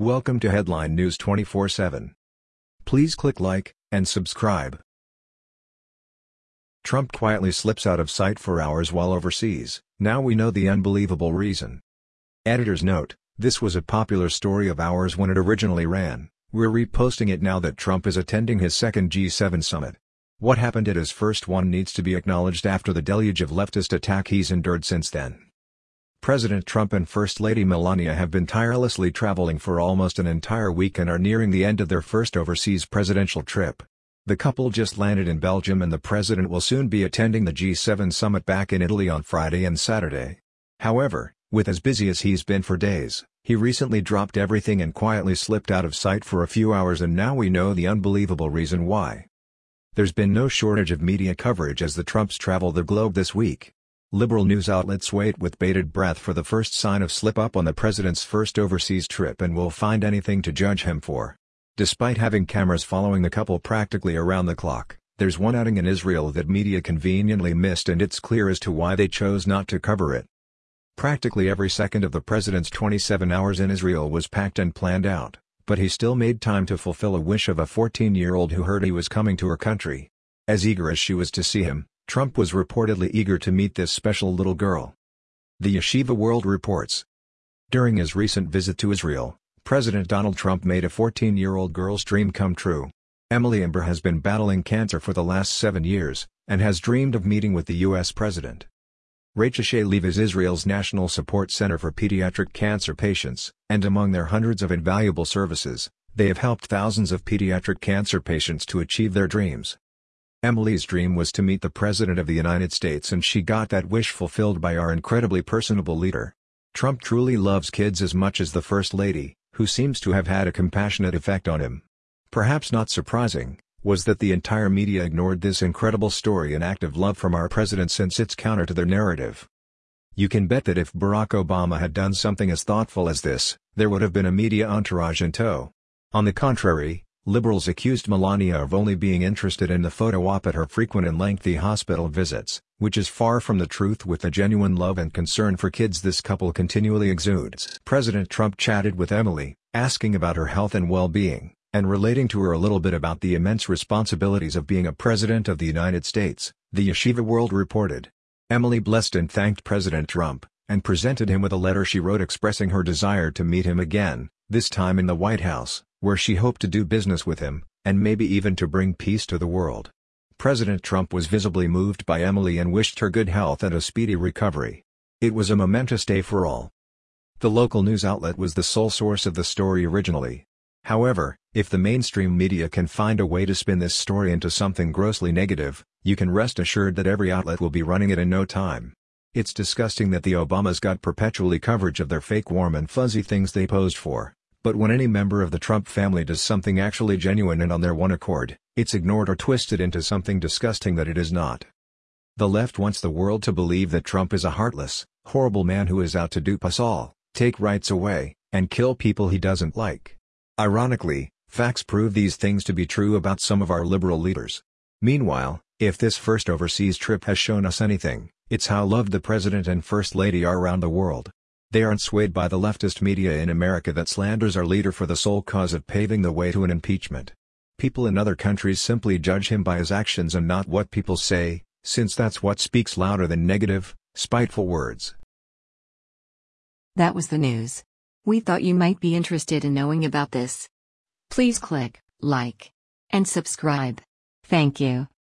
Welcome to Headline News 24/7. Please click like and subscribe. Trump quietly slips out of sight for hours while overseas. Now we know the unbelievable reason. Editor's note: This was a popular story of ours when it originally ran. We're reposting it now that Trump is attending his second G7 summit. What happened at his first one needs to be acknowledged after the deluge of leftist attack he's endured since then. President Trump and First Lady Melania have been tirelessly traveling for almost an entire week and are nearing the end of their first overseas presidential trip. The couple just landed in Belgium and the president will soon be attending the G7 summit back in Italy on Friday and Saturday. However, with as busy as he's been for days, he recently dropped everything and quietly slipped out of sight for a few hours and now we know the unbelievable reason why. There's been no shortage of media coverage as the Trumps travel the globe this week. Liberal news outlets wait with bated breath for the first sign of slip-up on the president's first overseas trip and will find anything to judge him for. Despite having cameras following the couple practically around the clock, there's one outing in Israel that media conveniently missed and it's clear as to why they chose not to cover it. Practically every second of the president's 27 hours in Israel was packed and planned out, but he still made time to fulfill a wish of a 14-year-old who heard he was coming to her country. As eager as she was to see him, Trump was reportedly eager to meet this special little girl. The Yeshiva World reports. During his recent visit to Israel, President Donald Trump made a 14-year-old girl's dream come true. Emily Ember has been battling cancer for the last seven years, and has dreamed of meeting with the U.S. president. Rachel Lev is Israel's National Support Center for Pediatric Cancer Patients, and among their hundreds of invaluable services, they have helped thousands of pediatric cancer patients to achieve their dreams. Emily's dream was to meet the President of the United States and she got that wish fulfilled by our incredibly personable leader. Trump truly loves kids as much as the First Lady, who seems to have had a compassionate effect on him. Perhaps not surprising, was that the entire media ignored this incredible story and act of love from our president since it's counter to their narrative. You can bet that if Barack Obama had done something as thoughtful as this, there would have been a media entourage in tow. On the contrary, Liberals accused Melania of only being interested in the photo op at her frequent and lengthy hospital visits, which is far from the truth with the genuine love and concern for kids this couple continually exudes. President Trump chatted with Emily, asking about her health and well-being, and relating to her a little bit about the immense responsibilities of being a president of the United States, the Yeshiva World reported. Emily blessed and thanked President Trump, and presented him with a letter she wrote expressing her desire to meet him again, this time in the White House where she hoped to do business with him, and maybe even to bring peace to the world. President Trump was visibly moved by Emily and wished her good health and a speedy recovery. It was a momentous day for all. The local news outlet was the sole source of the story originally. However, if the mainstream media can find a way to spin this story into something grossly negative, you can rest assured that every outlet will be running it in no time. It's disgusting that the Obamas got perpetually coverage of their fake warm and fuzzy things they posed for. But when any member of the Trump family does something actually genuine and on their one accord, it's ignored or twisted into something disgusting that it is not. The left wants the world to believe that Trump is a heartless, horrible man who is out to dupe us all, take rights away, and kill people he doesn't like. Ironically, facts prove these things to be true about some of our liberal leaders. Meanwhile, if this first overseas trip has shown us anything, it's how loved the President and First Lady are around the world. They aren't swayed by the leftist media in America that slanders our leader for the sole cause of paving the way to an impeachment. People in other countries simply judge him by his actions and not what people say, since that's what speaks louder than negative, spiteful words. That was the news. We thought you might be interested in knowing about this. Please click like and subscribe. Thank you.